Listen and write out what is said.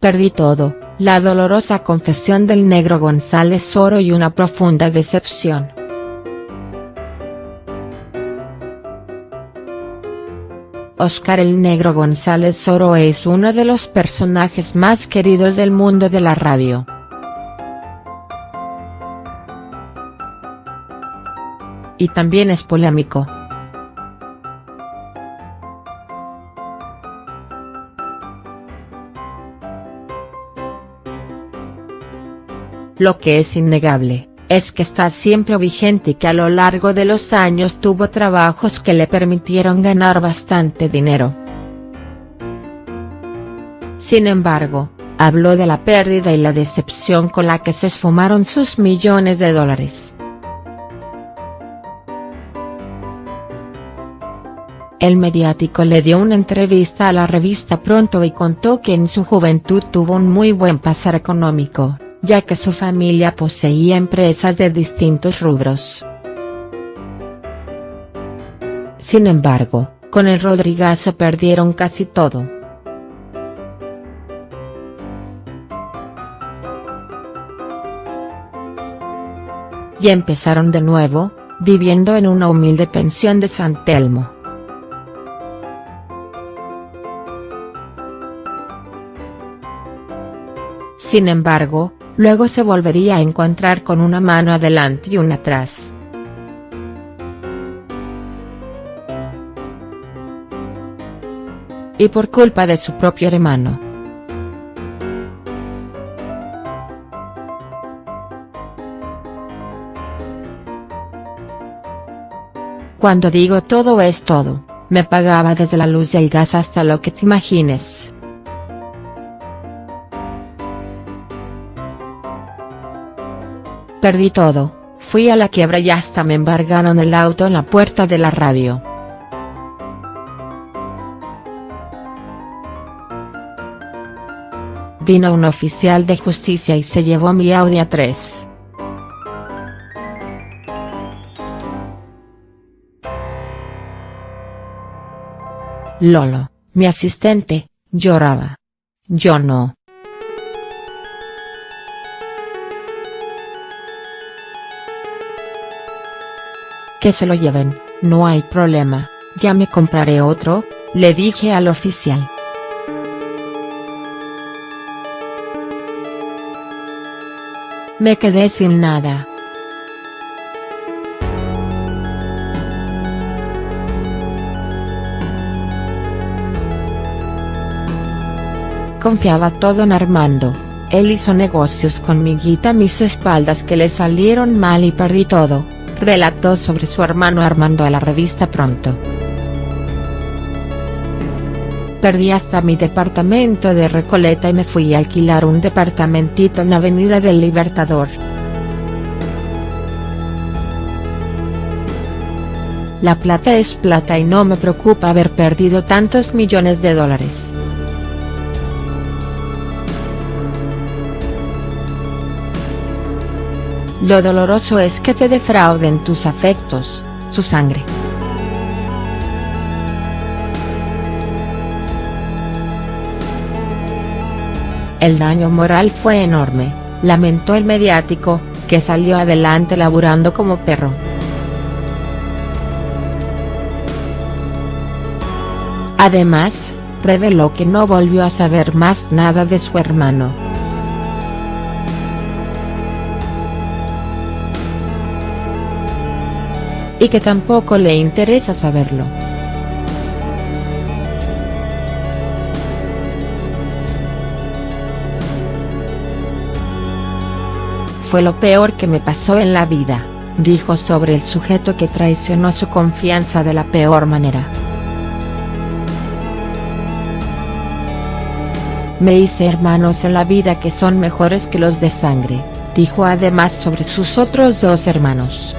Perdí todo, la dolorosa confesión del negro González Oro y una profunda decepción. Oscar el Negro González Oro es uno de los personajes más queridos del mundo de la radio. Y también es polémico. Lo que es innegable, es que está siempre vigente y que a lo largo de los años tuvo trabajos que le permitieron ganar bastante dinero. Sin embargo, habló de la pérdida y la decepción con la que se esfumaron sus millones de dólares. El mediático le dio una entrevista a la revista Pronto y contó que en su juventud tuvo un muy buen pasar económico ya que su familia poseía empresas de distintos rubros. Sin embargo, con el Rodrigazo perdieron casi todo. Y empezaron de nuevo, viviendo en una humilde pensión de San Telmo. Sin embargo, luego se volvería a encontrar con una mano adelante y una atrás. Y por culpa de su propio hermano. Cuando digo todo es todo, me pagaba desde la luz del gas hasta lo que te imagines. Perdí todo, fui a la quiebra y hasta me embargaron el auto en la puerta de la radio. Vino un oficial de justicia y se llevó mi Audi A3. Lolo, mi asistente, lloraba. Yo no. Que se lo lleven, no hay problema, ya me compraré otro, le dije al oficial. Me quedé sin nada. Confiaba todo en Armando, él hizo negocios con mi guita a mis espaldas que le salieron mal y perdí todo relató sobre su hermano Armando a la revista Pronto. Perdí hasta mi departamento de Recoleta y me fui a alquilar un departamentito en Avenida del Libertador. La plata es plata y no me preocupa haber perdido tantos millones de dólares. Lo doloroso es que te defrauden tus afectos, su sangre. El daño moral fue enorme, lamentó el mediático, que salió adelante laburando como perro. Además, reveló que no volvió a saber más nada de su hermano. Y que tampoco le interesa saberlo. Fue lo peor que me pasó en la vida, dijo sobre el sujeto que traicionó su confianza de la peor manera. Me hice hermanos en la vida que son mejores que los de sangre, dijo además sobre sus otros dos hermanos.